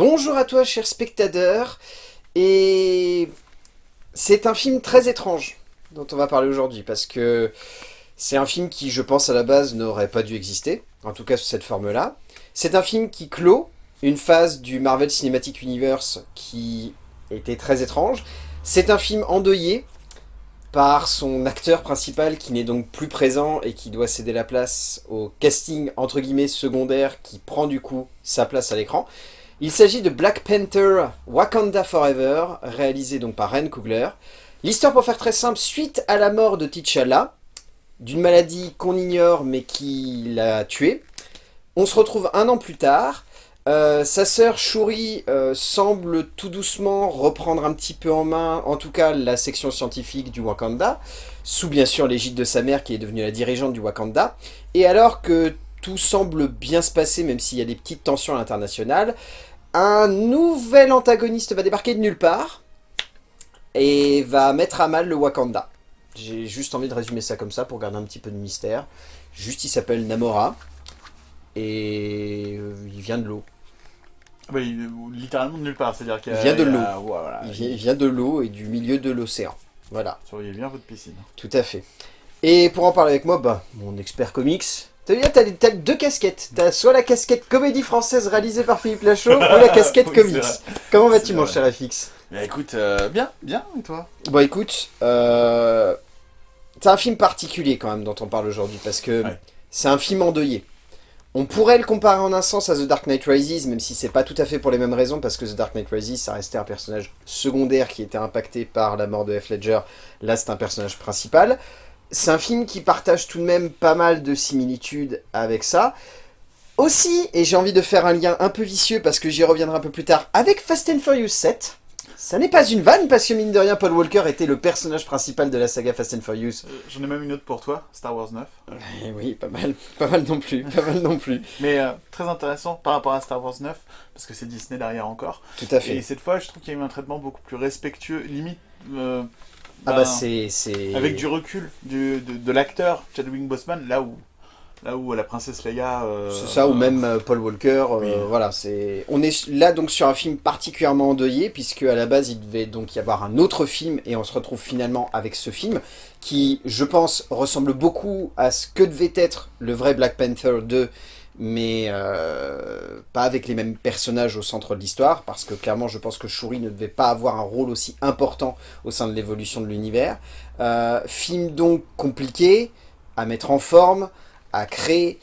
Bonjour à toi, cher spectateur. Et c'est un film très étrange dont on va parler aujourd'hui, parce que c'est un film qui, je pense, à la base, n'aurait pas dû exister, en tout cas sous cette forme-là. C'est un film qui clôt une phase du Marvel Cinematic Universe qui était très étrange. C'est un film endeuillé par son acteur principal qui n'est donc plus présent et qui doit céder la place au casting entre guillemets secondaire qui prend du coup sa place à l'écran. Il s'agit de Black Panther Wakanda Forever, réalisé donc par Ryan Coogler. L'histoire, pour faire très simple, suite à la mort de T'Challa, d'une maladie qu'on ignore mais qui l'a tué, on se retrouve un an plus tard. Euh, sa sœur Shuri euh, semble tout doucement reprendre un petit peu en main, en tout cas la section scientifique du Wakanda, sous bien sûr l'égide de sa mère qui est devenue la dirigeante du Wakanda. Et alors que tout semble bien se passer, même s'il y a des petites tensions à l'international, un nouvel antagoniste va débarquer de nulle part et va mettre à mal le Wakanda. J'ai juste envie de résumer ça comme ça pour garder un petit peu de mystère. Juste, il s'appelle Namora et euh, il vient de l'eau. Oui, littéralement de nulle part, c'est-à-dire qu'il vient de l'eau. Voilà, il, vient, il vient de l'eau et du milieu de l'océan. Voilà. Surveillez bien votre piscine. Tout à fait. Et pour en parler avec moi, bah, mon expert comics, Vu, t'as as deux casquettes. T'as soit la casquette comédie française réalisée par Philippe Lachaud, ou la casquette Oui, comics. Comment vas-tu mon cher FX Bah écoute, euh, bien, bien, et toi? Bon écoute, euh... c'est un film particulier quand même dont on parle aujourd'hui, parce que Ouais. c'est un film endeuillé. On pourrait le comparer en un sens à The Dark Knight Rises, même si c'est pas tout à fait pour les mêmes raisons, parce que The Dark Knight Rises, ça restait un personnage secondaire qui était impacté par la mort de Heath Ledger. Là, c'est un personnage principal. C'est un film qui partage tout de même pas mal de similitudes avec ça. Aussi, et j'ai envie de faire un lien un peu vicieux, parce que j'y reviendrai un peu plus tard, avec Fast and Furious 7. Ça n'est pas une vanne, parce que mine de rien, Paul Walker était le personnage principal de la saga Fast and Furious. Euh, J'en ai même une autre pour toi, Star Wars 9. Eh oui, pas mal, pas mal non plus, pas mal non plus. Mais euh, très intéressant par rapport à Star Wars 9, parce que c'est Disney derrière encore. Tout à Et fait. cette fois, je trouve qu'il y a eu un traitement beaucoup plus respectueux, limite... euh, Ah ben, bah c'est... c'est- Avec du recul du, de, de l'acteur Chadwick Boseman, là où, là où la princesse Leia... euh, C'est ça, ou même euh, Paul Walker, euh, voilà, c'est... On est là donc sur un film particulièrement endeuillé, puisque à la base il devait donc y avoir un autre film, et on se retrouve finalement avec ce film, qui, je pense, ressemble beaucoup à ce que devait être le vrai Black Panther 2, mais euh, pas avec les mêmes personnages au centre de l'histoire, parce que clairement je pense que Shuri ne devait pas avoir un rôle aussi important au sein de l'évolution de l'univers. Euh, film donc compliqué, à mettre en forme, à créer,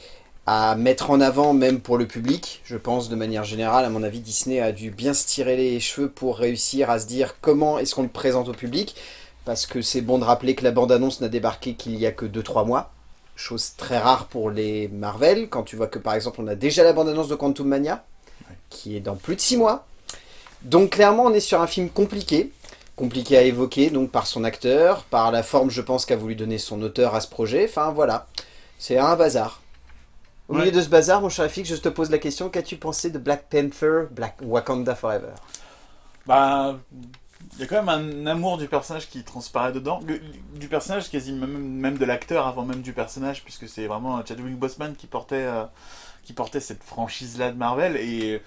à mettre en avant même pour le public. Je pense de manière générale, à mon avis, Disney a dû bien se tirer les cheveux pour réussir à se dire comment est-ce qu'on le présente au public. Parce que c'est bon de rappeler que la bande-annonce n'a débarqué qu'il y a que 2-3 mois. Chose très rare pour les Marvel, quand tu vois que par exemple on a déjà la bande-annonce de Quantum Mania, qui est dans plus de 6 mois. Donc clairement on est sur un film compliqué, compliqué à évoquer donc par son acteur, par la forme je pense qu'a voulu donner son auteur à ce projet, enfin voilà. C'est un bazar. Au Ouais. milieu de ce bazar, mon cher Fix, je te pose la question, qu'as-tu pensé de Black Panther, Black Wakanda Forever? Bah, il y a quand même un amour du personnage qui transparaît dedans, Le- du personnage quasi même, même de l'acteur avant même du personnage, puisque c'est vraiment Chadwick Boseman qui portait, euh, qui portait cette franchise-là de Marvel, et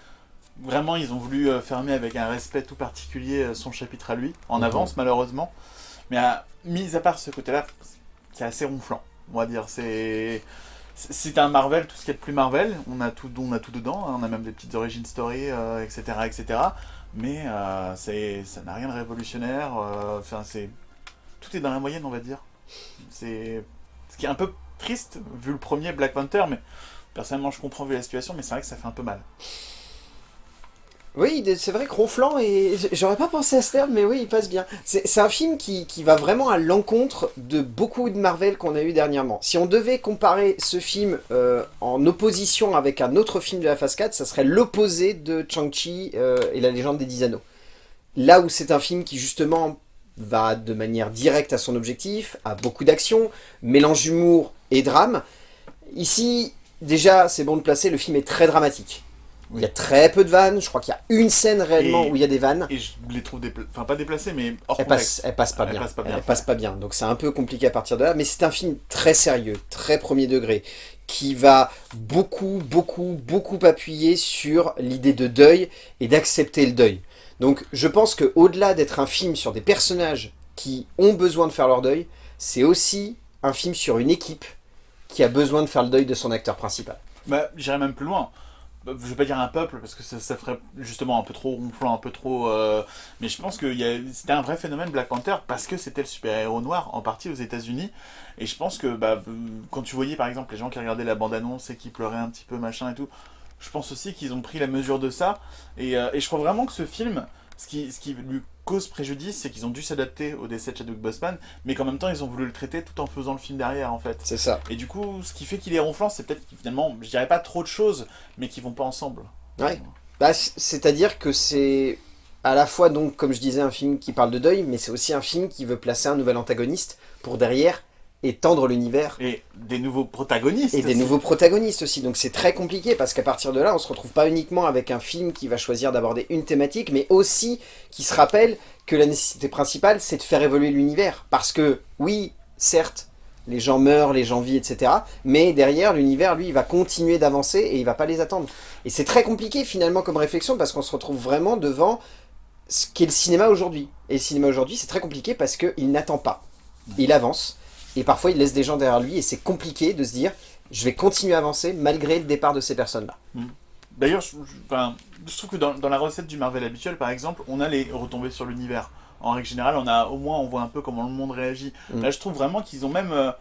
vraiment ils ont voulu euh, fermer avec un respect tout particulier euh, son chapitre à lui, en Mhm. avance malheureusement, mais à- mis à part ce côté-là, c'est assez ronflant, on va dire, c'est... C'est un Marvel, tout ce qui est de plus Marvel, on a tout, on a tout dedans, hein, on a même des petites origin story, euh, etc., etc mais euh, ça n'a rien de révolutionnaire. euh, Enfin, c'est tout est dans la moyenne, on va dire. C'est ce qui est un peu triste vu le premier Black Panther, mais personnellement, je comprends vu la situation, mais c'est vrai que ça fait un peu mal. Oui, c'est vrai que ronflant, et j'aurais pas pensé à ce terme, mais oui, il passe bien. C'est un film qui, qui va vraiment à l'encontre de beaucoup de Marvel qu'on a eu dernièrement. Si on devait comparer ce film euh, en opposition avec un autre film de la phase 4, ça serait l'opposé de Chang-Chi euh, et la légende des 10 anneaux. Là où c'est un film qui justement va de manière directe à son objectif, a beaucoup d'action, mélange humour et drame. Ici, déjà, c'est bon de placer, le film est très dramatique. Il y a très peu de vannes, je crois qu'il y a une scène réellement Et- où il y a des vannes. Et je les trouve, dépla- enfin pas déplacés, mais hors Elle contexte. passe, elle passe pas Elle bien. passe pas bien, Elle passe pas bien. Donc c'est un peu compliqué à partir de là. Mais c'est un film très sérieux, très premier degré, qui va beaucoup, beaucoup, beaucoup appuyer sur l'idée de deuil et d'accepter le deuil. Donc je pense que au-delà d'être un film sur des personnages qui ont besoin de faire leur deuil, c'est aussi un film sur une équipe qui a besoin de faire le deuil de son acteur principal. Bah, j'irais même plus loin. Bah, Je vais pas dire un peuple parce que ça, ferait justement un peu trop ronflant, un peu trop. euh, Mais je pense que c'était un vrai phénomène Black Panther parce que c'était le super-héros noir en partie aux États-Unis. Et je pense que bah, quand tu voyais par exemple les gens qui regardaient la bande-annonce et qui pleuraient un petit peu, machin et tout, je pense aussi qu'ils ont pris la mesure de ça. Et, euh, je crois vraiment que ce film, ce qui lui cause préjudice, c'est qu'ils ont dû s'adapter au décès de Chadwick Boseman, mais qu'en même temps ils ont voulu le traiter tout en faisant le film derrière en fait. C'est ça. Et du coup, ce qui fait qu'il est ronflant, c'est peut-être finalement, je dirais pas trop de choses, mais qui vont pas ensemble. Ouais. Bah, C'est-à-dire que c'est à la fois, donc, comme je disais, un film qui parle de deuil, mais c'est aussi un film qui veut placer un nouvel antagoniste pour derrière étendre l'univers Et des nouveaux protagonistes. et des aussi. nouveaux protagonistes aussi. Donc c'est très compliqué parce qu'à partir de là, on se retrouve pas uniquement avec un film qui va choisir d'aborder une thématique, mais aussi qui se rappelle que la nécessité principale, c'est de faire évoluer l'univers. Parce que, oui, certes, les gens meurent, les gens vivent, etc. Mais derrière, l'univers, lui, il va continuer d'avancer et il va pas les attendre. Et c'est très compliqué finalement comme réflexion parce qu'on se retrouve vraiment devant ce qu'est le cinéma aujourd'hui. Et le cinéma aujourd'hui, c'est très compliqué parce qu'il n'attend pas. Il avance. Et parfois, il laisse des gens derrière lui et c'est compliqué de se dire je vais continuer à avancer malgré le départ de ces personnes-là. D'ailleurs, je, je- enfin, je trouve que dans, dans la recette du Marvel habituel, par exemple, on a les retombées sur l'univers. En règle générale, on a au moins on voit un peu comment le monde réagit. Mm. Là, je trouve vraiment qu'ils ont même euh,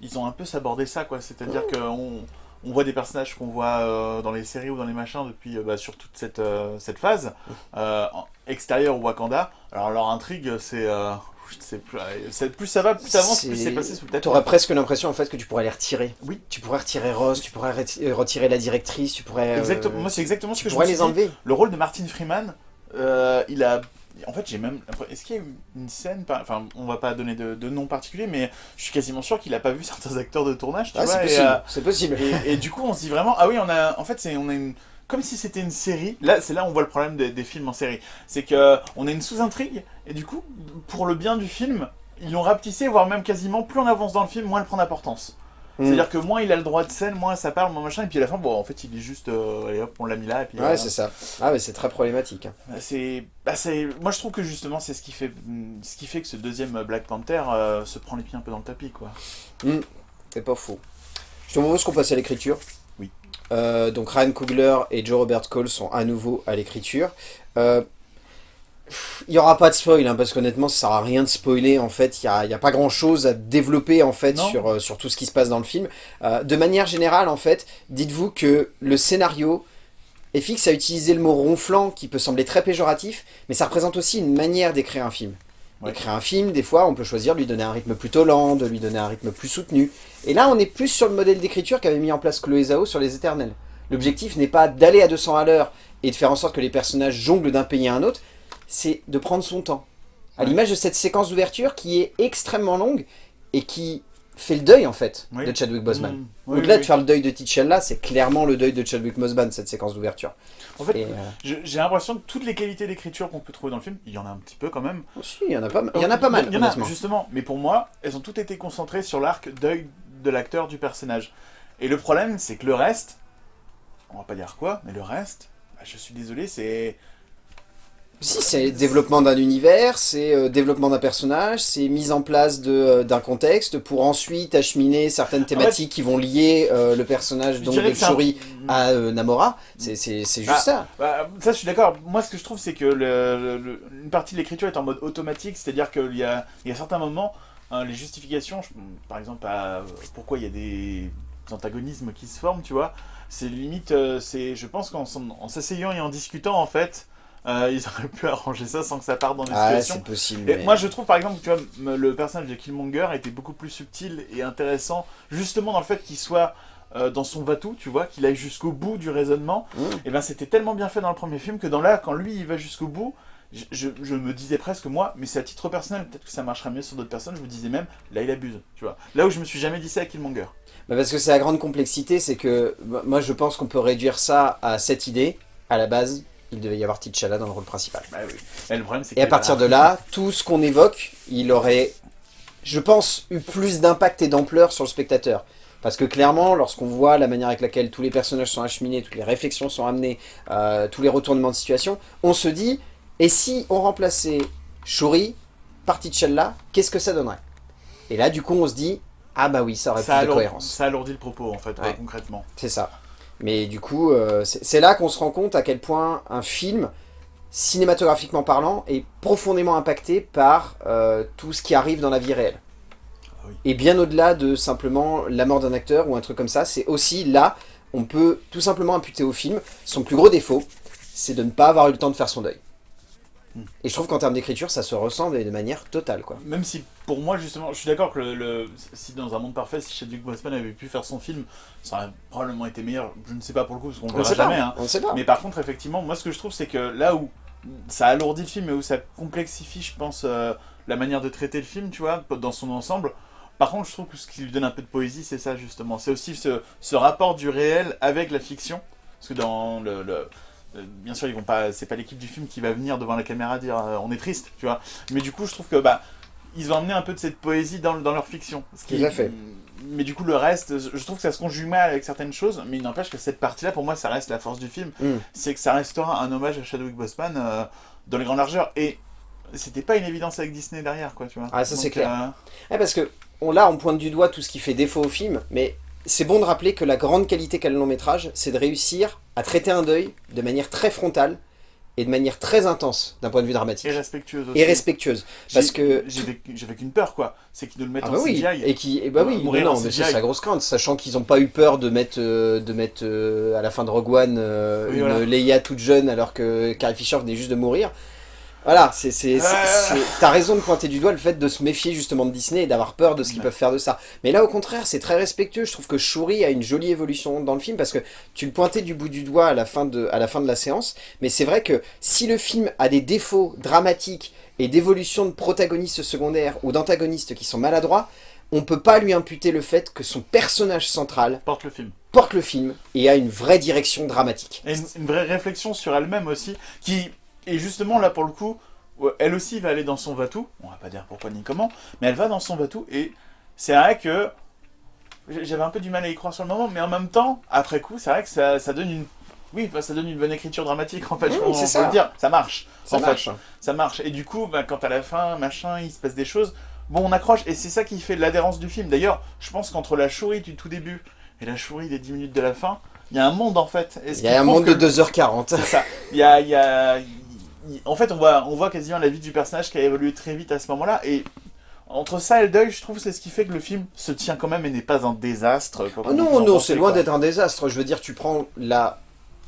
ils ont un peu sabordé ça, quoi. C'est-à-dire qu'on on voit des personnages qu'on voit euh, dans les séries ou dans les machins depuis euh, bah, sur toute cette euh, cette phase en- extérieure au Wakanda. Alors leur intrigue, c'est euh, c'est plus, c'est- plus ça va, plus ça avance, plus c'est passé sous le tapis. T'aurais presque l'impression en fait que tu pourrais les retirer. Oui. Tu pourrais retirer Ross, tu pourrais euh, retirer la directrice, tu pourrais... euh, Exactement. Moi, c'est exactement ce tu que je me les enlever. Le rôle de Martin Freeman, euh, il a. En fait, j'ai même. Est-ce qu'il y a eu une scène. par- Enfin, on va pas donner de, de nom particulier, mais je suis quasiment sûr qu'il a pas vu certains acteurs de tournage, tu Ah, c'est possible, euh, c'est possible. et, et du coup, on se dit vraiment, ah oui, on a. En fait, on a une. Comme si c'était une série. Là, c'est là où on voit le problème des, des films en série. C'est que on a une sous-intrigue, et du coup, pour le bien du film, ils l'ont rapetissé, voire même quasiment plus on avance dans le film, moins elle prend d'importance. Mm. C'est-à-dire que moins il a le droit de scène, moins ça parle, moins machin, et puis à la fin, bon, en fait, il est juste, euh, allez hop, on l'a mis là, et puis. Ouais, voilà. c'est ça. Ah, mais c'est très problématique. hein. Bah, c'est, bah, c'est, moi je trouve que justement c'est ce qui fait, ce qui fait que ce deuxième Black Panther euh, se prend les pieds un peu dans le tapis, quoi. C'est pas faux. Je te propose qu'on passe à l'écriture. Euh, donc Ryan Coogler et Joe Robert Cole sont à nouveau à l'écriture. Euh, Il n'y aura pas de spoil, hein, parce qu'honnêtement, ça sert à rien de spoiler. En fait, il n'y a, y a pas grand-chose à développer en fait Non. sur, euh, sur tout ce qui se passe dans le film. Euh, de manière générale, en fait, dites-vous que le scénario FX a utilisé le mot ronflant, qui peut sembler très péjoratif, mais ça représente aussi une manière d'écrire un film. Ouais. Écrire un film, des fois, on peut choisir de lui donner un rythme plutôt lent, de lui donner un rythme plus soutenu. Et là, on est plus sur le modèle d'écriture qu'avait mis en place Chloé Zhao sur Les Éternels. L'objectif n'est pas d'aller à 200 à l'heure et de faire en sorte que les personnages jonglent d'un pays à un autre, c'est de prendre son temps. À Ouais. l'image de cette séquence d'ouverture qui est extrêmement longue et qui fait le deuil, en fait, Oui. de Chadwick Boseman. Mm, oui, de faire le deuil de T'Challa, c'est clairement le deuil de Chadwick Boseman, cette séquence d'ouverture. En fait, euh, j'ai l'impression que toutes les qualités d'écriture qu'on peut trouver dans le film, il y en a un petit peu quand même. aussi, il y en a pas, il y en a pas mal, Il y en a, justement. Mais pour moi, elles ont toutes été concentrées sur l'arc deuil de l'acteur, du personnage. Et le problème, c'est que le reste, on va pas dire quoi, mais le reste, bah, je suis désolé, c'est. Si, c'est développement d'un univers, c'est euh, développement d'un personnage, c'est mise en place euh, d'un contexte pour ensuite acheminer certaines thématiques qui vont lier euh, le personnage donc, de Shuri à euh, Namora. C'est, juste Ah. ça. Bah, ça, je suis d'accord. Moi, ce que je trouve, c'est que le- le- une partie de l'écriture est en mode automatique, c'est-à-dire qu'il y a, il y a certains moments, hein, les justifications, je- par exemple, à, pourquoi il y a des antagonismes qui se forment, tu vois, c'est limite, c'est, je pense qu'en s'asseyant et en discutant, en fait, euh, ils auraient pu arranger ça sans que ça parte dans des Ah, situations. c'est possible. Et mais- moi, je trouve par exemple, tu vois, le personnage de Killmonger était beaucoup plus subtil et intéressant, justement dans le fait qu'il soit euh, dans son vatou, tu vois, qu'il aille jusqu'au bout du raisonnement. Mm. Et ben, c'était tellement bien fait dans le premier film que dans là, quand lui il va jusqu'au bout, je, je- je me disais presque moi, mais c'est à titre personnel, peut-être que ça marchera mieux sur d'autres personnes. Je me disais même, là il abuse, tu vois. Là où je me suis jamais dit ça à Killmonger. Bah, parce que c'est la grande complexité, c'est que bah, moi je pense qu'on peut réduire ça à cette idée. à la base, il devait y avoir T'Challa dans le rôle principal. Bah oui. Et, le problème, c'est Et à partir de là, tout ce qu'on évoque, il aurait, je pense, eu plus d'impact et d'ampleur sur le spectateur. Parce que clairement, lorsqu'on voit la manière avec laquelle tous les personnages sont acheminés, toutes les réflexions sont amenées, euh, tous les retournements de situation, on se dit, et si on remplaçait Shuri par T'Challa, qu'est-ce que ça donnerait? Et là, du coup, on se dit, ah bah oui, ça aurait ça, plus de cohérence. ça alourdit le propos, en fait, ouais, Ouais. concrètement. C'est ça. Mais du coup, euh, c'est là qu'on se rend compte à quel point un film, cinématographiquement parlant, est profondément impacté par euh, tout ce qui arrive dans la vie réelle. Ah oui. Et bien au-delà de simplement la mort d'un acteur ou un truc comme ça, c'est aussi là, on peut tout simplement imputer au film son plus gros défaut, c'est de ne pas avoir eu le temps de faire son deuil. Et je trouve qu'en termes d'écriture, ça se ressent mais de manière totale. quoi. Même si, pour moi, justement, je suis d'accord que le, le- si dans un monde parfait, si Chadwick Boseman avait pu faire son film, ça aurait probablement été meilleur. Je ne sais pas pour le coup, parce qu'on ne verra sait pas. jamais. hein. On sait pas. Mais par contre, effectivement, moi, ce que je trouve, c'est que là où ça alourdit le film et où ça complexifie, je pense, euh, la manière de traiter le film, tu vois, dans son ensemble. Par contre, je trouve que ce qui lui donne un peu de poésie, c'est ça, justement. C'est aussi ce, ce rapport du réel avec la fiction. Parce que dans le... le- Bien sûr, ils vont pas. C'est pas l'équipe du film qui va venir devant la caméra dire euh, on est triste, tu vois. Mais du coup, je trouve que bah ils ont amené un peu de cette poésie dans, dans leur fiction. Ce qui, Tout à fait. Mais du coup, le reste, je trouve que ça se conjugue mal avec certaines choses. Mais il n'empêche que cette partie-là, pour moi, ça reste la force du film Mm. c'est que ça restera un hommage à Chadwick Boseman euh, dans les grandes largeurs. Et c'était pas une évidence avec Disney derrière, quoi, tu vois. Ah, ça, c'est clair. euh, Ouais, parce que on, là, on pointe du doigt tout ce qui fait défaut au film, mais c'est bon de rappeler que la grande qualité qu'a le long métrage, c'est de réussir à traiter un deuil de manière très frontale et de manière très intense d'un point de vue dramatique. et respectueuse aussi. Et respectueuse. Parce que... J'avais qu'une peur, quoi. C'est qu'ils nous le mettent Ah en bah oui, CGI. et qui, et bah oui, Mourir non, mais c'est la grosse crainte, sachant qu'ils n'ont pas eu peur de mettre, euh, de mettre euh, à la fin de Rogue One euh, Oui, une voilà. Leia toute jeune alors que Carrie Fisher venait juste de mourir. Voilà, c'est, c'est, t'as raison de pointer du doigt le fait de se méfier justement de Disney et d'avoir peur de ce qu'ils Ouais. peuvent faire de ça. Mais là, au contraire, c'est très respectueux. Je trouve que Shuri a une jolie évolution dans le film parce que tu le pointais du bout du doigt à la fin de, à la, fin de la séance. Mais c'est vrai que si le film a des défauts dramatiques et d'évolution de protagonistes secondaires ou d'antagonistes qui sont maladroits, on peut pas lui imputer le fait que son personnage central Porte le film. porte le film et a une vraie direction dramatique. Et une, une vraie réflexion sur elle-même aussi, qui est justement là pour le coup, elle aussi va aller dans son vatou, on va pas dire pourquoi ni comment, mais elle va dans son vatou, et c'est vrai que j'avais un peu du mal à y croire sur le moment, mais en même temps, après coup, c'est vrai que ça, ça donne une... Oui, bah, ça donne une bonne écriture dramatique en fait, Oui, on, ça. peut le dire, ça marche. Ça en fait. marche. ça marche. Et du coup, bah, quand à la fin, machin, il se passe des choses, bon, on accroche, et c'est ça qui fait l'adhérence du film. D'ailleurs, je pense qu'entre la chourie du tout début et la chourie des 10 minutes de la fin, il y a un monde en fait. Et Il y a un monde de que- 2h40. C'est ça. Il y a, y En fait, on voit, on voit quasiment la vie du personnage qui a évolué très vite à ce moment-là, et entre ça et le deuil, je trouve que c'est ce qui fait que le film se tient quand même et n'est pas un désastre. Oh non, non, c'est loin d'être un désastre. Je veux dire, tu prends la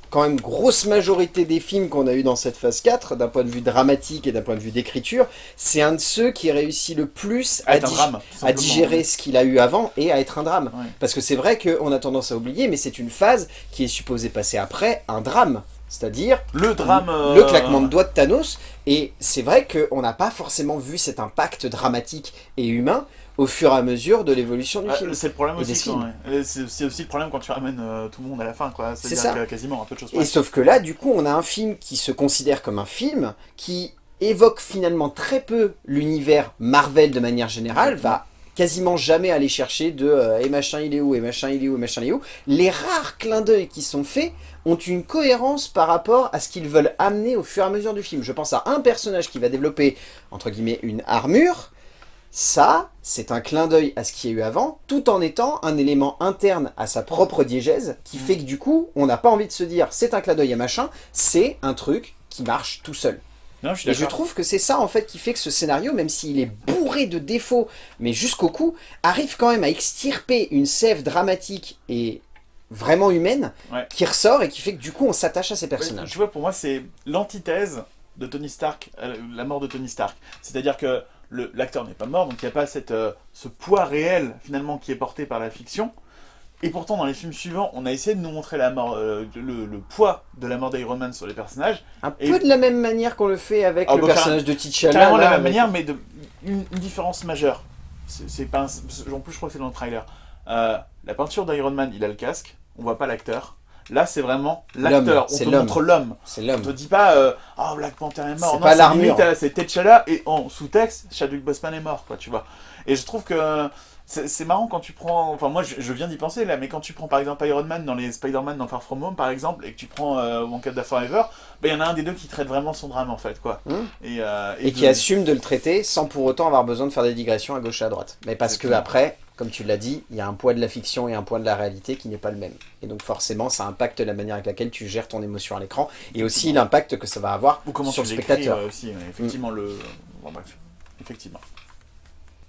quand même grosse majorité des films qu'on a eu dans cette phase 4, d'un point de vue dramatique et d'un point de vue d'écriture, c'est un de ceux qui réussit le plus À dig- drame, digérer ce qu'il a eu avant et à être un drame. Parce que c'est vrai qu'on a tendance à oublier, mais c'est une phase qui est supposée passer après un drame. C'est-à-dire Le drame. le euh, claquement de doigts de Thanos. Et c'est vrai qu'on n'a pas forcément vu cet impact dramatique et humain au fur et à mesure de l'évolution du ah, film. C'est le problème Et aussi. ouais. C'est aussi le problème quand tu ramènes euh, tout le monde à la fin, quoi. C'est ça. quasiment un peu de choses Et sauf que là, du coup, on a un film qui se considère comme un film, qui évoque finalement très peu l'univers Marvel de manière générale, va quasiment jamais aller chercher de euh, et machin il est où, et machin il est où, et machin il est où. Les rares clins d'œil qui sont faits ont une cohérence par rapport à ce qu'ils veulent amener au fur et à mesure du film. Je pense à un personnage qui va développer, entre guillemets, une armure. Ça, c'est un clin d'œil à ce qu'il y a eu avant, tout en étant un élément interne à sa propre diégèse, qui fait que du coup, on n'a pas envie de se dire c'est un clin d'œil à machin, c'est un truc qui marche tout seul. Non, je suis Et je trouve que c'est ça en fait qui fait que ce scénario, même s'il est bourré de défauts, mais jusqu'au cou, arrive quand même à extirper une sève dramatique et vraiment humaine Ouais. qui ressort et qui fait que du coup on s'attache à ces personnages. Tu vois, pour moi, c'est l'antithèse de Tony Stark, euh, la mort de Tony Stark. C'est-à-dire que l'acteur n'est pas mort, donc il n'y a pas cette, euh, ce poids réel, finalement, qui est porté par la fiction. Et pourtant, dans les films suivants, on a essayé de nous montrer la mort, euh, le, le poids de la mort d'Iron Man sur les personnages. Un et- peu de la même manière qu'on le fait avec Ah, le bah, personnage de T'Challa. Carrément de la même avec- manière, mais de, une, une différence majeure. C'est pas un- en plus, je crois que c'est dans le trailer. Euh, la peinture d'Iron Man, il a le casque, on voit pas l'acteur. Là, c'est vraiment l'acteur. On te montre l'homme. C'est On l'homme. te dit pas euh, Oh, Black Panther est mort. C'est pas l'armure. C'est T'Challa et en sous-texte, Chadwick Boseman est mort, quoi, tu vois. Et je trouve que c'est marrant quand tu prends. Enfin, moi, je, je viens d'y penser là, mais quand tu prends par exemple Iron Man dans les Spider-Man dans Far From Home, par exemple, et que tu prends euh, Wakanda Forever, ben, il y en a un des deux qui traite vraiment son drame, en fait, quoi. Hmm. Et, euh, Et qui de- assume de le traiter sans pour autant avoir besoin de faire des digressions à gauche et à droite. Mais parce que après, comme tu l'as dit, il y a un poids de la fiction et un poids de la réalité qui n'est pas le même. Et donc forcément, ça impacte la manière avec laquelle tu gères ton émotion à l'écran et aussi l'impact que ça va avoir Ou comment sur tu le spectateur. euh, aussi, effectivement, le. Bon, bref. Effectivement.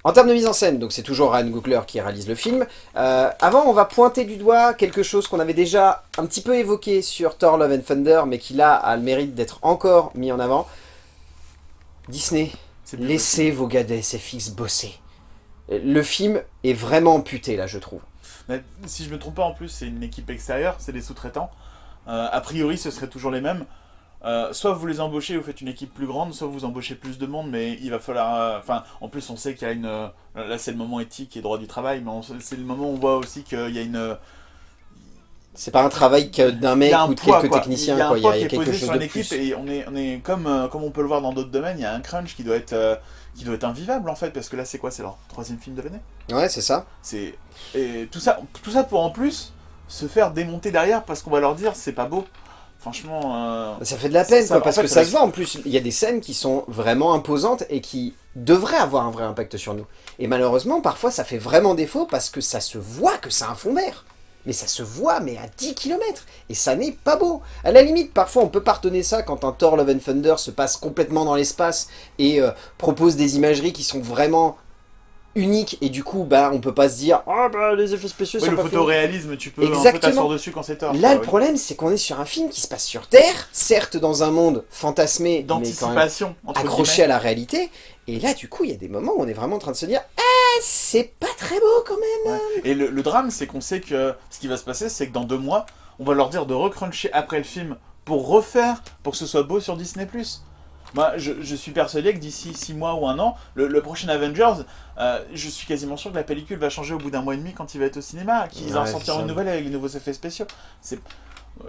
En termes de mise en scène, donc c'est toujours Ryan Coogler qui réalise le film. Euh, avant, on va pointer du doigt quelque chose qu'on avait déjà un petit peu évoqué sur Thor Love and Thunder, mais qui là a le mérite d'être encore mis en avant. Disney, laissez vos gars de SFX bosser. Le film est vraiment amputé là, je trouve. Mais si je me trompe pas, en plus, c'est une équipe extérieure, c'est des sous-traitants. Euh, a priori, ce serait toujours les mêmes. Euh, soit vous les embauchez, vous faites une équipe plus grande, soit vous embauchez plus de monde, mais il va falloir... euh, Enfin, en plus, on sait qu'il y a une... euh, Là, c'est le moment éthique et droit du travail, mais c'est le moment où on voit aussi qu'il y a une... C'est pas un travail d'un mec ou de quelques quoi. techniciens, Il y a un quoi. Il y poids a, il y a qui est quelque posé chose sur de une équipe plus. et on est, on est comme, comme on peut le voir dans d'autres domaines, il y a un crunch qui doit être, qui doit être invivable en fait, parce que là, c'est quoi? C'est leur troisième film de l'année? Ouais, c'est ça. C'est et tout ça, tout ça pour en plus se faire démonter derrière parce qu'on va leur dire c'est pas beau. Franchement, euh, Ça fait de la peine, Ça- quoi, en parce fait, que ça se voit en plus. Il y a des scènes qui sont vraiment imposantes et qui devraient avoir un vrai impact sur nous. Et malheureusement, parfois, ça fait vraiment défaut parce que ça se voit que c'est un fond vert. Mais ça se voit, mais à 10 km. Et ça n'est pas beau. À la limite, parfois, on peut pardonner ça quand un Thor Love and Thunder se passe complètement dans l'espace et euh, propose des imageries qui sont vraiment uniques. Et du coup, bah, on peut pas se dire « Ah, bah, les effets spéciaux sont le pas photoréalisme, tu peux un peu Exactement. dessus quand c'est tort. Là, quoi, le oui. problème, c'est qu'on est sur un film qui se passe sur Terre, certes dans un monde fantasmé, mais quand même accroché guillemets. à la réalité. Et là, du coup, il y a des moments où on est vraiment en train de se dire « Ah, c'est pas très beau quand même Ouais. Et le, le drame, c'est qu'on sait que ce qui va se passer, c'est que dans deux mois, on va leur dire de recruncher après le film pour refaire, pour que ce soit beau sur Disney+. Moi, je, je suis persuadé que d'ici six mois ou un an, le, le prochain Avengers, euh, je suis quasiment sûr que la pellicule va changer au bout d'un mois et demi quand il va être au cinéma, qu'ils en Ouais, sortiront c'est une nouvelle avec les nouveaux effets spéciaux. C'est...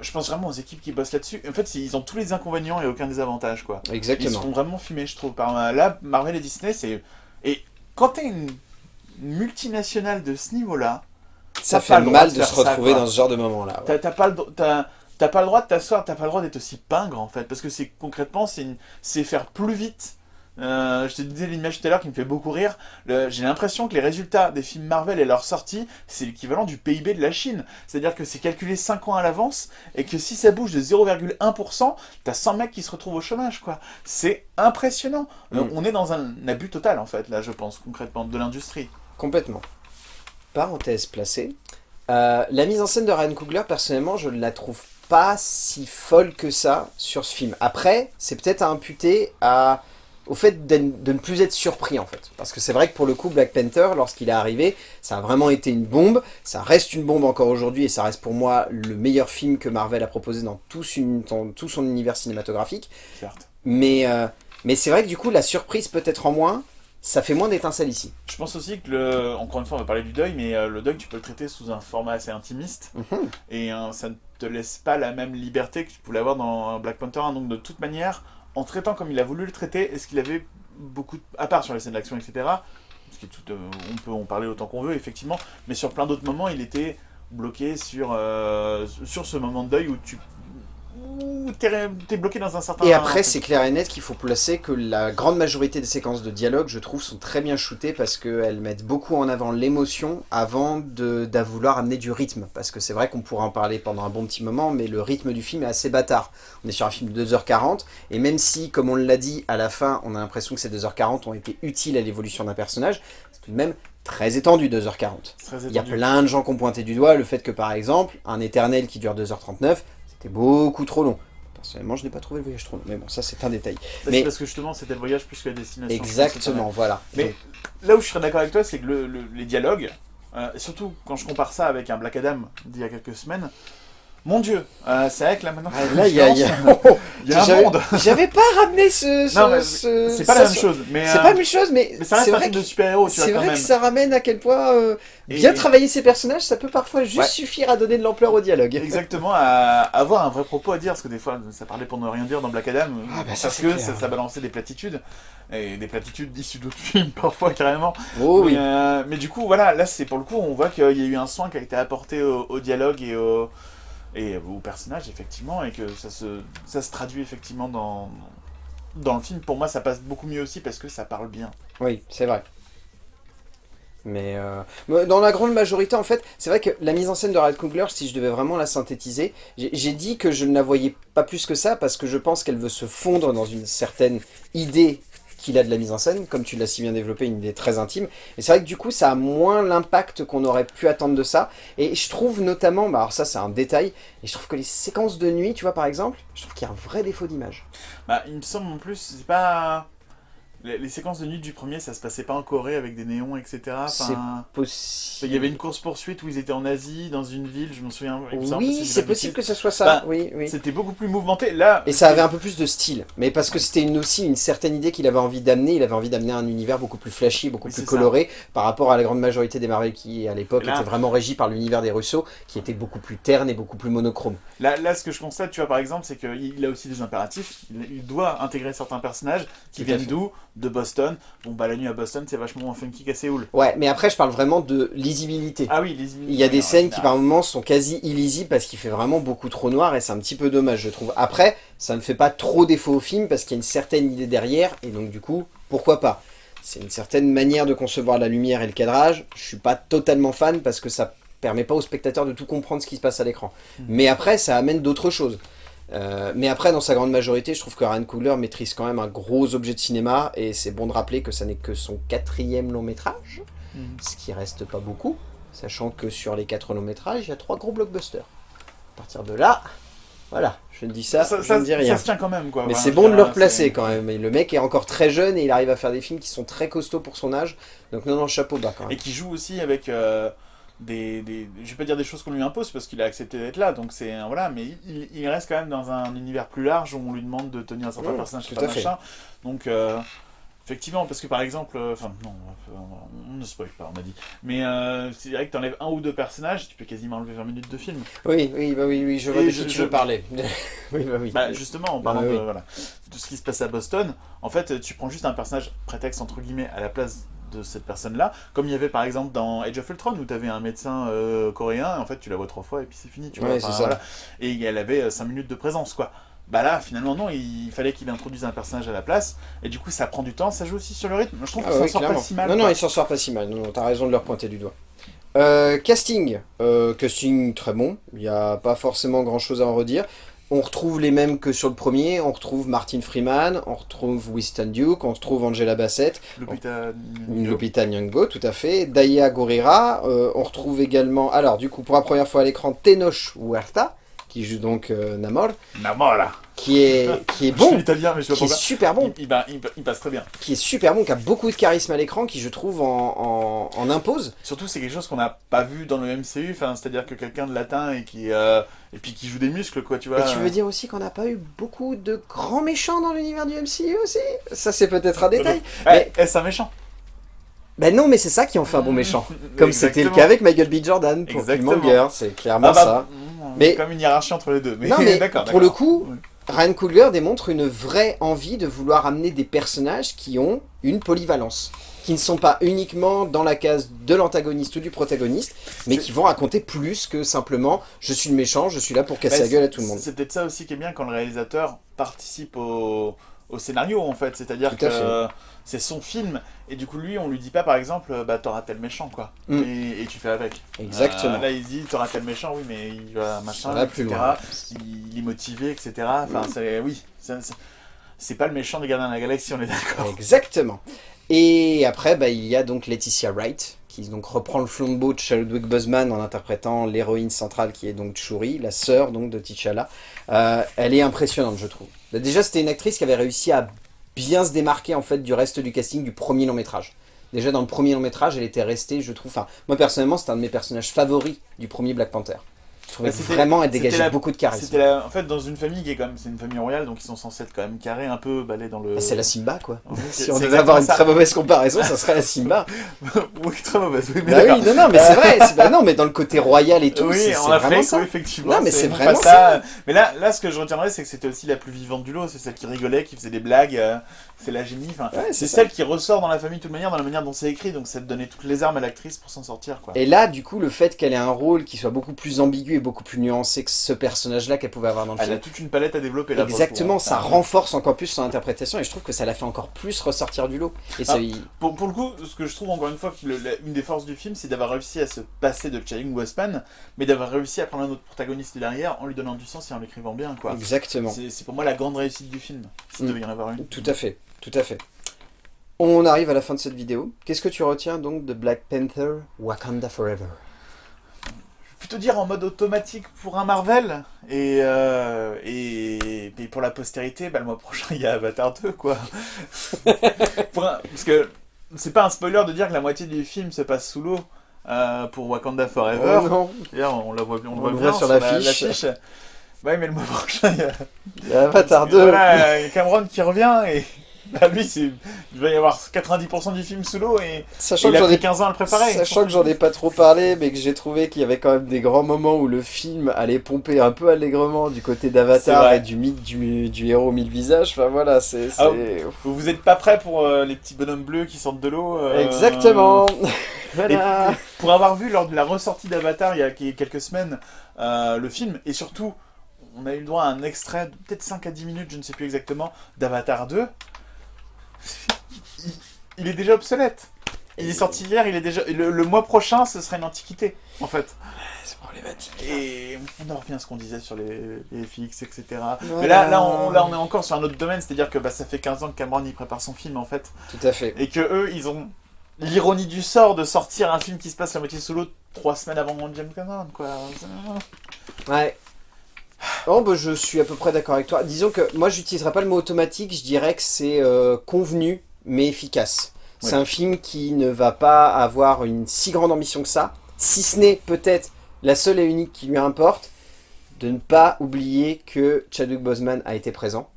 Je pense vraiment aux équipes qui bossent là-dessus. En fait, ils ont tous les inconvénients et aucun désavantage, quoi. ?» Ils Exactement. seront vraiment fumés, je trouve. Par là, Marvel et Disney, c'est. Et quand t'es une multinationale de ce niveau-là, Ça fait mal de de se ça, retrouver dans ce genre de moment-là. ouais. t'as pas, le t'as- pas le droit de t'asseoir, t'as pas le droit d'être aussi pingre en fait. Parce que c'est concrètement, c'est faire plus vite. Euh, je te disais l'image tout à l'heure qui me fait beaucoup rire. J'ai l'impression que les résultats des films Marvel et leur sortie, c'est l'équivalent du PIB de la Chine. C'est-à-dire que c'est calculé 5 ans à l'avance et que si ça bouge de 0,1%, t'as 100 mecs qui se retrouvent au chômage, quoi. C'est impressionnant. Euh, Mm. On est dans un abus total, en fait, là, je pense, concrètement, de l'industrie. Complètement. Parenthèse placée. Euh, la mise en scène de Ryan Coogler, personnellement, je la trouve pas si folle que ça sur ce film. Après, c'est peut-être à imputer à, au fait de, ne plus être surpris, en fait. Parce que c'est vrai que pour le coup, Black Panther, lorsqu'il est arrivé, ça a vraiment été une bombe. Ça reste une bombe encore aujourd'hui, et ça reste pour moi le meilleur film que Marvel a proposé dans tout, son- dans tout son univers cinématographique. Certes. Mais, euh, mais c'est vrai que du coup, la surprise peut-être en moins, ça fait moins d'étincelles ici. Je pense aussi que, le... encore une fois, on va parler du deuil, mais euh, le deuil, tu peux le traiter sous un format assez intimiste. Mhm. Et euh, ça ne te laisse pas la même liberté que tu pouvais avoir dans Black Panther 1. Donc de toute manière, en traitant comme il a voulu le traiter, est-ce qu'il avait beaucoup, à part sur les scènes d'action, etc., ce qui est tout, euh, on peut en parler autant qu'on veut, effectivement, mais sur plein d'autres moments, il était bloqué sur, euh, sur ce moment de deuil où tu t'es bloqué dans un certain... Et après, c'est clair et net qu'il faut placer que la grande majorité des séquences de dialogue, je trouve, sont très bien shootées parce qu'elles mettent beaucoup en avant l'émotion avant de, vouloir amener du rythme. Parce que c'est vrai qu'on pourra en parler pendant un bon petit moment, mais le rythme du film est assez bâtard. On est sur un film de 2h40, et même si, comme on l'a dit, à la fin, on a l'impression que ces 2h40 ont été utiles à l'évolution d'un personnage, c'est tout de même très étendu 2h40. c'est très Il y a plein de gens qui ont pointé du doigt le fait que, par exemple, un éternel qui dure 2h39, c'était beaucoup trop long. Personnellement, je n'ai pas trouvé le voyage trop long, mais bon, ça c'est un détail. Bah, mais- parce que justement, c'était le voyage plus que la destination. Exactement, voilà. Mais Donc, là où je serais d'accord avec toi, c'est que le- le- les dialogues, euh, surtout quand je compare ça avec un Black Adam d'il y a quelques semaines, Mon dieu, euh, c'est vrai que là maintenant... Ah, là, il y a, y a- y a un J'avais- monde J'avais pas ramené ce... ce- Non, mais ce- C'est pas ça la même chose, mais... C'est euh, pas la même chose, mais, Mais c'est vrai que, de super-héros, tu vois, c'est vrai même. que ça ramène à quel point euh, Et- bien travailler ses personnages, ça peut parfois juste Ouais. suffire à donner de l'ampleur au dialogue. Exactement, à avoir un vrai propos à dire, parce que des fois, ça parlait pour ne rien dire dans Black Adam, Ah, bah, parce que clair. ça, ça balançait des platitudes, et des platitudes issues d'autres films, parfois, carrément. Oh mais, oui. euh, mais du coup, voilà, là, c'est pour le coup, on voit qu'il y a eu un soin qui a été apporté au, au dialogue et au, et au personnage, effectivement, et que ça se, ça se traduit effectivement dans, dans le film. Pour moi, ça passe beaucoup mieux aussi parce que ça parle bien. Oui, c'est vrai. Mais euh, dans la grande majorité, en fait, c'est vrai que la mise en scène de Ryan Coogler, si je devais vraiment la synthétiser, j'ai dit que je ne la voyais pas plus que ça parce que je pense qu'elle veut se fondre dans une certaine idée qu'il a de la mise en scène, comme tu l'as si bien développé, une idée très intime. Et c'est vrai que du coup, ça a moins l'impact qu'on aurait pu attendre de ça. Et je trouve notamment, bah alors ça c'est un détail, et je trouve que les séquences de nuit, tu vois par exemple, je trouve qu'il y a un vrai défaut d'image. Bah, il me semble en plus, c'est pas. Les, les séquences de nuit du premier, ça se passait pas en Corée avec des néons, etc. Enfin, Possible. il y avait une course-poursuite où ils étaient en Asie, dans une ville, je souviens. me si Oui, c'est possible que ce soit ça, Bah, oui, oui. C'était beaucoup plus mouvementé. Là, Et ça avait un peu plus de style, mais parce que c'était une- aussi une certaine idée qu'il avait envie d'amener, il avait envie d'amener un univers beaucoup plus flashy, beaucoup Oui, plus c'est coloré, par rapport à la grande majorité des Marvel qui, à l'époque, étaient vraiment régis par l'univers des Russo, qui était beaucoup plus terne et beaucoup plus monochrome. Là, là, ce que je constate, tu vois, par exemple, c'est qu'il a aussi des impératifs. Il, il doit intégrer certains personnages qui Tout viennent d'où? De Boston. Bon, bah, la nuit à Boston, c'est vachement moins funky qu'à Séoul. Ouais, mais après, je parle vraiment de lisibilité. Ah oui, les Il y a des scènes qui par moments sont quasi illisibles parce qu'il fait vraiment beaucoup trop noir et c'est un petit peu dommage je trouve. Après, ça ne fait pas trop défaut au film parce qu'il y a une certaine idée derrière et donc du coup, pourquoi pas? C'est une certaine manière de concevoir la lumière et le cadrage. Je suis pas totalement fan parce que ça permet pas au spectateur de tout comprendre ce qui se passe à l'écran. Mhm. Mais après, ça amène d'autres choses. Euh, mais après, dans sa grande majorité, je trouve que Ryan Coogler maîtrise quand même un gros objet de cinéma et c'est bon de rappeler que ça n'est que son quatrième long métrage Mhm. ce qui reste pas beaucoup, sachant que sur les quatre longs métrages, il y a trois gros blockbusters. À partir de là, voilà, je ne dis ça, Ça, je ça- ne dis rien. ça se tient quand même, quoi. Mais c'est bon de le replacer quand même. Et le mec est encore très jeune et il arrive à faire des films qui sont très costauds pour son âge. Donc non, non, chapeau bas quand Et même. qui joue aussi avec euh, des, des- Je vais pas dire des choses qu'on lui impose parce qu'il a accepté d'être là, donc c'est. Voilà, mais il, il reste quand même dans un univers plus large où on lui demande de tenir un certain personnage, tout machin. Donc. euh, Effectivement, parce que par exemple, euh, enfin non, on, ne spoil pas, on a dit. Mais euh, c'est vrai que t'enlèves un ou deux personnages, tu peux quasiment enlever 20 minutes de film. Oui, oui, bah oui, oui, je vois de qui tu veux parler. oui, bah oui. Bah justement, en parlant Bah, de, voilà, de ce qui se passe à Boston, en fait, tu prends juste un personnage prétexte entre guillemets à la place de cette personne-là, comme il y avait par exemple dans Age of Ultron où tu avais un médecin euh, coréen, et en fait tu la vois trois fois et puis c'est fini, tu vois. Ouais, voilà. Et elle avait 5 minutes de présence, quoi. Bah là, finalement, non, il fallait qu'il introduise un personnage à la place, et du coup ça prend du temps, ça joue aussi sur le rythme. Je trouve Ah qu'il s'en sort pas si mal. Non, non, il s'en sort pas si mal. Non, non, t'as raison de leur pointer du doigt. Euh, casting. Euh, casting très bon. Il n'y a pas forcément grand chose à en redire. On retrouve les mêmes que sur le premier. On retrouve Martin Freeman, on retrouve Winston Duke, on retrouve Angela Bassett, Lupita Lupita Nyong'o, tout à fait. Daya Gurira. euh, on retrouve également, alors du coup, pour la première fois à l'écran, Tenoch Huerta, qui joue donc euh, Namor, qui est, qui est Je bon, italien, mais je sais pas qui est super bon. Il, il va- il- il passe très bien. qui est super bon, qui a beaucoup de charisme à l'écran, qui je trouve en, en, en impose. Surtout, c'est quelque chose qu'on n'a pas vu dans le MCU, enfin, c'est-à-dire que quelqu'un de latin et qui euh, et puis qui joue des muscles, quoi, tu vois. Et tu veux dire aussi qu'on n'a pas eu beaucoup de grands méchants dans l'univers du MCU aussi? Ça c'est peut-être un détail. Ouais, est-ce un méchant? Ben non, mais c'est ça qui en fait un bon méchant. Comme c'était le cas avec Michael B. Jordan pour Exactement. Killmonger, c'est clairement Ah bah, ça. mm, Mais- comme une hiérarchie entre les deux. Mais, Non mais pour le coup. Ryan Coogler démontre une vraie envie de vouloir amener des personnages qui ont une polyvalence. Qui ne sont pas uniquement dans la case de l'antagoniste ou du protagoniste, mais qui vont raconter plus que simplement je suis le méchant, je suis là pour casser Bah, la gueule à tout le monde. C'est peut-être ça aussi qui est bien quand le réalisateur participe au, au scénario en fait, c'est-à-dire à que c'est son film et du coup lui on lui dit pas par exemple bah t'auras tel méchant quoi Mm. et, et tu fais avec. Exactement. Euh, là il dit t'auras tel méchant oui mais il va machin va plus etc. loin. Il est motivé etc. Enfin c'est oui c'est- c'est- c'est pas le méchant des Gardiens de la Galaxie on est d'accord. Exactement. Et après, bah, il y a donc Laetitia Wright, qui donc reprend le flambeau de Chadwick Boseman en interprétant l'héroïne centrale qui est donc Shuri, la sœur donc de T'Challa. Euh, elle est impressionnante, je trouve. Bah, déjà, c'était une actrice qui avait réussi à bien se démarquer en fait du reste du casting du premier long métrage. Déjà dans le premier long métrage, elle était restée, je trouve. Enfin, moi personnellement, c'était un de mes personnages favoris du premier Black Panther. Je trouvais Bah, vraiment elle dégageait la- beaucoup de charisme. C'était la- en fait dans une famille qui est quand même, c'est une famille royale, donc ils sont censés être quand même carrés, un peu balais dans le. Ah, C'est la Simba quoi. Si on devait avoir une très mauvaise comparaison, ça serait la Simba. ça. oui, très mauvaise. Oui, mais Bah oui, non, non, mais c'est vrai. bah non, mais dans le côté royal et tout, Oui, c'est en c'est vraiment ça. effectivement. Non, mais c'est vraiment ça. Mais là, là, ce que je retiendrai, c'est que c'était aussi la plus vivante du lot. C'est celle qui rigolait, qui faisait des blagues. euh, c'est la génie. C'est ça. celle qui ressort dans la famille de toute manière, dans la manière dont c'est écrit. Donc, c'est de donner toutes les armes à l'actrice pour s'en sortir, quoi. Et là, du coup, le fait qu'elle ait un rôle qui soit beaucoup plus ambigu et beaucoup plus nuancé que ce personnage-là qu'elle pouvait avoir dans le Elle a film. toute une palette à développer là. pour Exactement, hein. ça renforce encore plus son interprétation et je trouve que ça l'a fait encore plus ressortir du lot. Et ça, Ah. il- Pour, pour le coup, ce que je trouve encore une fois que le- la- une des forces du film, c'est d'avoir réussi à se passer de Chadwick Boseman, mais d'avoir réussi à prendre un autre protagoniste derrière en lui donnant du sens et en l'écrivant bien, quoi. exactement. C'est pour moi la grande réussite du film, s'il Mm. devait y en avoir une. Tout à fait, tout à fait. On arrive à la fin de cette vidéo. Qu'est-ce que tu retiens donc de Black Panther Wakanda Forever? Plutôt dire en mode automatique pour un Marvel et, euh, et, et pour la postérité, bah, le mois prochain il y a Avatar 2 quoi. Pour un- parce que c'est pas un spoiler de dire que la moitié du film se passe sous l'eau euh, pour Wakanda Forever. Oh non, on la voit on le voit bien sur la-. Ouais mais le mois prochain il y a, il y a Avatar 2. Voilà, il y a Cameron qui revient et bah, lui il va y avoir 90% du film sous l'eau et Sachant il que a pris ai 15 ans à le préparer. Sachant que j'en ai pas trop parlé, mais que j'ai trouvé qu'il y avait quand même des grands moments où le film allait pomper un peu allègrement du côté d'Avatar et du mythe du, du héros mille visages. Enfin voilà, c'est. Ah, Vous, vous êtes pas prêts pour euh, les petits bonhommes bleus qui sortent de l'eau euh, Exactement Voilà et pour avoir vu lors de la ressortie d'Avatar il y a il y a quelques semaines euh, le film, et surtout, on a eu le droit à un extrait de peut-être 5 à 10 minutes, je ne sais plus exactement, d'Avatar 2. Il, il est déjà obsolète. Il est sorti hier, il est déjà. Le, le mois prochain, ce serait une antiquité, en fait. C'est problématique. Et on en revient à ce qu'on disait sur les, les FX, etc. Mais là, là, on, là, on est encore sur un autre domaine, c'est-à-dire que bah, ça fait 15 ans que Cameron y prépare son film, en fait. Tout à fait. Et que eux, ils ont l'ironie du sort de sortir un film qui se passe la moitié sous l'eau trois semaines avant James Cameron, quoi. Ouais. Oh, bah, je suis à peu près d'accord avec toi. Disons que moi, j'utiliserai pas le mot automatique, je dirais que c'est euh, convenu, mais efficace. C'est Ouais. un film qui ne va pas avoir une si grande ambition que ça, si ce n'est peut-être la seule et unique qui lui importe, de ne pas oublier que Chadwick Boseman a été présent.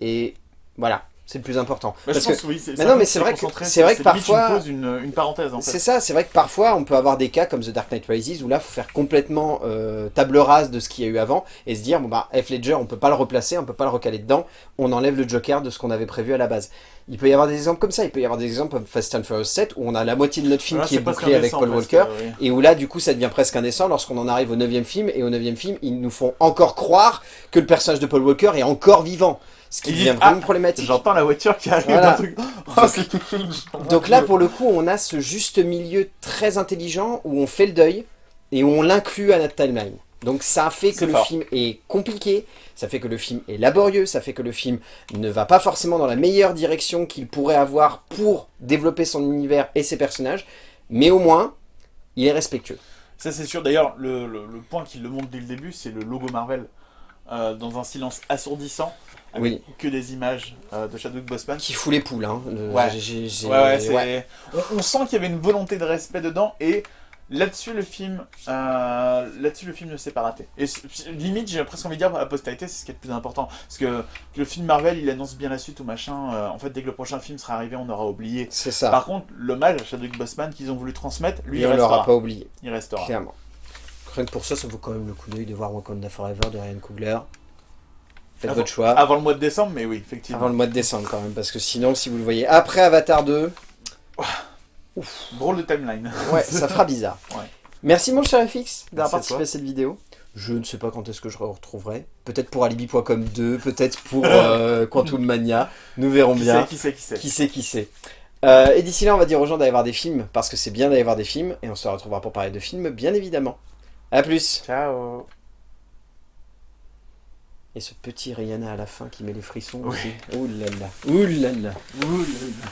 Et voilà, c'est le plus important. Bah, Parce je pense, oui, c'est Mais non, mais c'est vrai est que- concentré, c'est vrai que parfois- une pause, une, une parenthèse, en fait. C'est ça, c'est vrai que parfois on peut avoir des cas comme The Dark Knight Rises où là il faut faire complètement euh, table rase de ce qu'il y a eu avant et se dire bon bah F Ledger on peut pas le replacer, on peut pas le recaler dedans, on enlève le Joker de ce qu'on avait prévu à la base. Il peut y avoir des exemples comme ça, il peut y avoir des exemples comme Fast and Furious 7 où on a la moitié de notre film Voilà, qui est presque bouclé avec Paul Walker oui. et où là du coup ça devient presque indécent lorsqu'on en arrive au 9 film et au 9 film ils nous font encore croire que le personnage de Paul Walker est encore vivant. Ce qui devient disent, vraiment Ah, problématique. J'entends la voiture qui arrive Voilà. dans le truc. Oh, tout Donc là, pour le coup, on a ce juste milieu très intelligent où on fait le deuil et où on l'inclut à notre timeline. Donc ça fait que le fort. film est compliqué, ça fait que le film est laborieux, ça fait que le film ne va pas forcément dans la meilleure direction qu'il pourrait avoir pour développer son univers et ses personnages, mais au moins, il est respectueux. Ça, c'est sûr. D'ailleurs, le, le- le point qui le montre dès le début, c'est le logo Marvel. euh, dans un silence assourdissant, avec Oui. que des images euh, de Chadwick Boseman. Qui fout les poules, hein. Le- Ouais. ouais, ouais. On, on sent qu'il y avait une volonté de respect dedans et là-dessus le film, euh, là-dessus le film ne s'est pas raté. Et limite, j'ai presque envie de dire la postérité, c'est ce qui est le plus important, parce que le film Marvel, il annonce bien la suite ou machin. euh, en fait, dès que le prochain film sera arrivé, on aura oublié. C'est ça. Par contre, l'hommage à Chadwick Boseman qu'ils ont voulu transmettre, lui, Et il on l'aura restera. pas oublié, Il restera. clairement. Rien que pour ça, ça vaut quand même le coup d'œil de voir Wakanda Forever de Ryan Coogler. Faites Avant- votre choix. Avant le mois de décembre, mais oui, effectivement. Avant le mois de décembre quand même, parce que sinon, si vous le voyez après Avatar 2, Drôle de timeline. ouais, ça fera bizarre. Ouais. Merci mon cher FX d'avoir à participé à cette vidéo. Je ne sais pas quand est-ce que je retrouverai. Peut-être pour Alibi.com 2, peut-être pour euh, Quantum Mania. Nous verrons Qui bien. sait, qui sait, qui sait. Qui sait, qui sait. Euh, et d'ici là, on va dire aux gens d'aller voir des films, parce que c'est bien d'aller voir des films, et on se retrouvera pour parler de films, bien évidemment. A plus Ciao. Et ce petit Rihanna à la fin qui met les frissons Oui. aussi. Ouh là là. Ouh là là. Ouh là là.